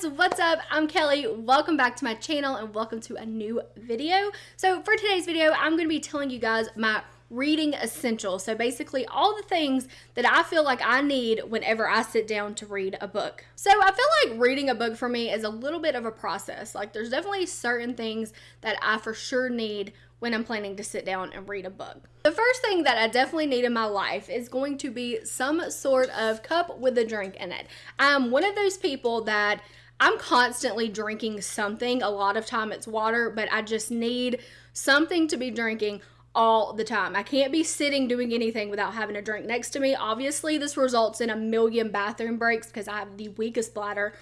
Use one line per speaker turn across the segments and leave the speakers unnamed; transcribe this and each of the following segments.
guys, what's up? I'm Kelly. Welcome back to my channel and welcome to a new video. So for today's video, I'm going to be telling you guys my reading essentials. So basically all the things that I feel like I need whenever I sit down to read a book. So I feel like reading a book for me is a little bit of a process. Like there's definitely certain things that I for sure need when I'm planning to sit down and read a book. The first thing that I definitely need in my life is going to be some sort of cup with a drink in it. I'm one of those people that I'm constantly drinking something. A lot of time it's water, but I just need something to be drinking all the time. I can't be sitting doing anything without having a drink next to me. Obviously, this results in a million bathroom breaks because I have the weakest bladder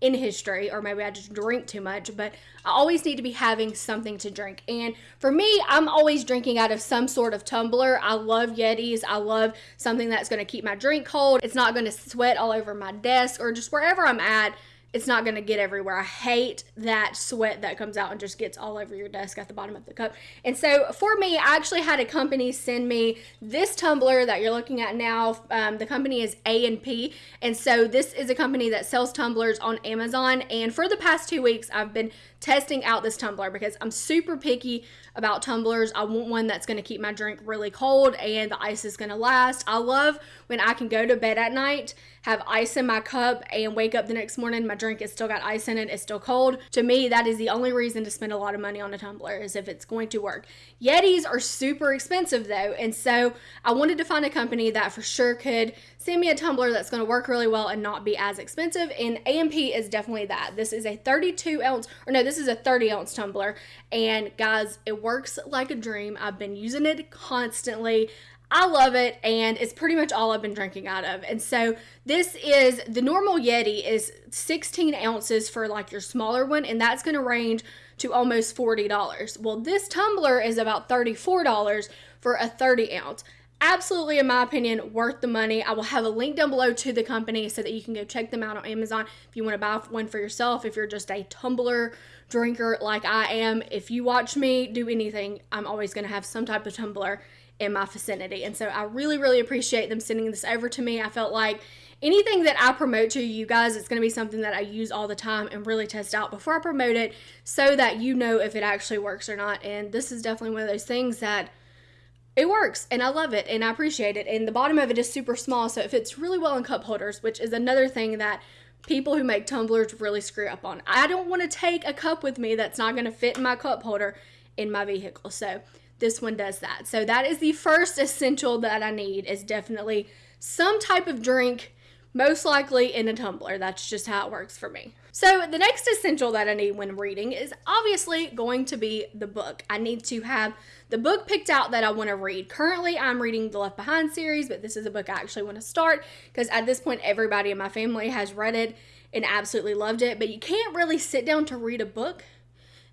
in history, or maybe I just drink too much, but I always need to be having something to drink. And for me, I'm always drinking out of some sort of tumbler. I love Yetis. I love something that's going to keep my drink cold. It's not going to sweat all over my desk or just wherever I'm at it's not going to get everywhere. I hate that sweat that comes out and just gets all over your desk at the bottom of the cup. And so for me, I actually had a company send me this tumbler that you're looking at now. Um, the company is A&P. And so this is a company that sells tumblers on Amazon. And for the past two weeks, I've been testing out this tumbler because I'm super picky about tumblers. I want one that's going to keep my drink really cold and the ice is going to last. I love when I can go to bed at night, have ice in my cup, and wake up the next morning, my drink has still got ice in it, it's still cold. To me, that is the only reason to spend a lot of money on a tumbler is if it's going to work. Yetis are super expensive though, and so I wanted to find a company that for sure could send me a tumbler that's going to work really well and not be as expensive. And A&P is definitely that. This is a 32 ounce, or no, this is a 30 ounce tumbler. And guys, it works like a dream. I've been using it constantly. I love it and it's pretty much all I've been drinking out of. And so this is the normal Yeti is 16 ounces for like your smaller one, and that's going to range to almost $40. Well, this tumbler is about $34 for a 30 ounce absolutely, in my opinion, worth the money. I will have a link down below to the company so that you can go check them out on Amazon if you want to buy one for yourself. If you're just a tumbler drinker like I am, if you watch me do anything, I'm always going to have some type of tumbler in my vicinity. And so I really, really appreciate them sending this over to me. I felt like anything that I promote to you guys, it's going to be something that I use all the time and really test out before I promote it so that you know if it actually works or not. And this is definitely one of those things that it works and I love it and I appreciate it. And the bottom of it is super small, so it fits really well in cup holders, which is another thing that people who make tumblers really screw up on. I don't want to take a cup with me that's not going to fit in my cup holder in my vehicle. So this one does that. So that is the first essential that I need is definitely some type of drink most likely in a tumbler. That's just how it works for me. So, the next essential that I need when reading is obviously going to be the book. I need to have the book picked out that I want to read. Currently, I'm reading the Left Behind series, but this is a book I actually want to start because at this point, everybody in my family has read it and absolutely loved it. But you can't really sit down to read a book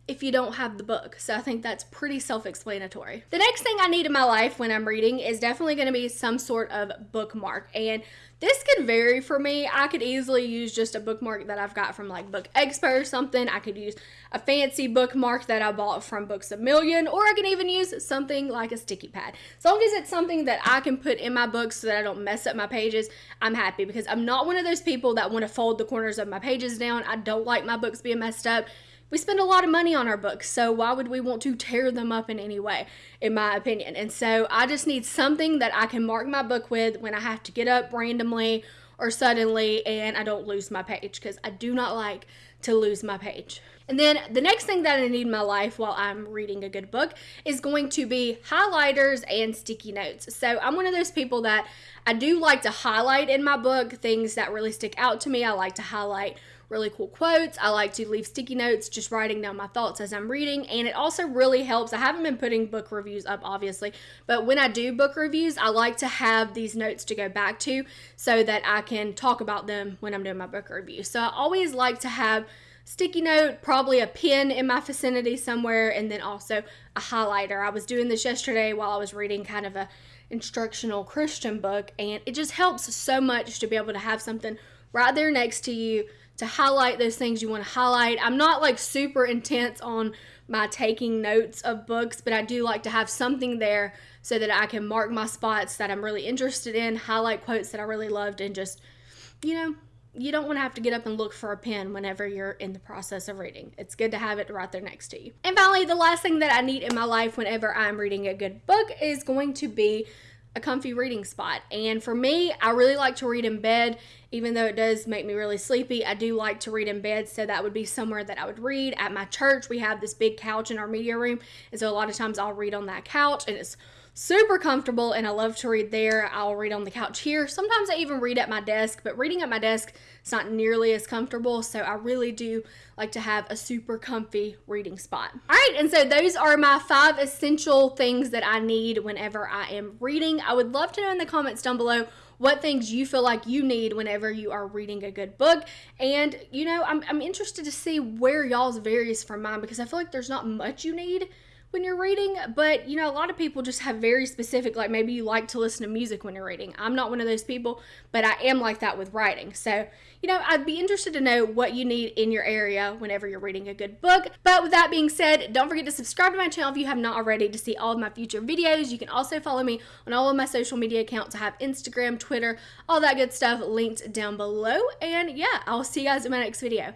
if you don't have the book. So I think that's pretty self explanatory. The next thing I need in my life when I'm reading is definitely going to be some sort of bookmark. And this could vary for me. I could easily use just a bookmark that I've got from like Book Expo or something. I could use a fancy bookmark that I bought from Books a Million, or I can even use something like a sticky pad. As long as it's something that I can put in my books so that I don't mess up my pages, I'm happy because I'm not one of those people that want to fold the corners of my pages down. I don't like my books being messed up we spend a lot of money on our books, so why would we want to tear them up in any way, in my opinion? And so I just need something that I can mark my book with when I have to get up randomly or suddenly and I don't lose my page because I do not like to lose my page. And then the next thing that I need in my life while I'm reading a good book is going to be highlighters and sticky notes. So I'm one of those people that I do like to highlight in my book things that really stick out to me. I like to highlight really cool quotes. I like to leave sticky notes, just writing down my thoughts as I'm reading. And it also really helps. I haven't been putting book reviews up, obviously, but when I do book reviews, I like to have these notes to go back to so that I can talk about them when I'm doing my book review. So I always like to have sticky note, probably a pen in my vicinity somewhere, and then also a highlighter. I was doing this yesterday while I was reading kind of a instructional Christian book, and it just helps so much to be able to have something right there next to you to highlight those things you want to highlight. I'm not like super intense on my taking notes of books, but I do like to have something there so that I can mark my spots that I'm really interested in, highlight quotes that I really loved, and just, you know, you don't want to have to get up and look for a pen whenever you're in the process of reading. It's good to have it right there next to you. And finally, the last thing that I need in my life whenever I'm reading a good book is going to be a comfy reading spot. And for me, I really like to read in bed, even though it does make me really sleepy. I do like to read in bed, so that would be somewhere that I would read. At my church, we have this big couch in our media room, and so a lot of times I'll read on that couch, and it's super comfortable and I love to read there. I'll read on the couch here. Sometimes I even read at my desk, but reading at my desk is not nearly as comfortable. So I really do like to have a super comfy reading spot. All right, and so those are my five essential things that I need whenever I am reading. I would love to know in the comments down below what things you feel like you need whenever you are reading a good book. And, you know, I'm, I'm interested to see where y'all's varies from mine because I feel like there's not much you need when you're reading, but you know, a lot of people just have very specific, like maybe you like to listen to music when you're reading. I'm not one of those people, but I am like that with writing. So, you know, I'd be interested to know what you need in your area whenever you're reading a good book. But with that being said, don't forget to subscribe to my channel if you have not already to see all of my future videos. You can also follow me on all of my social media accounts. I have Instagram, Twitter, all that good stuff linked down below. And yeah, I'll see you guys in my next video.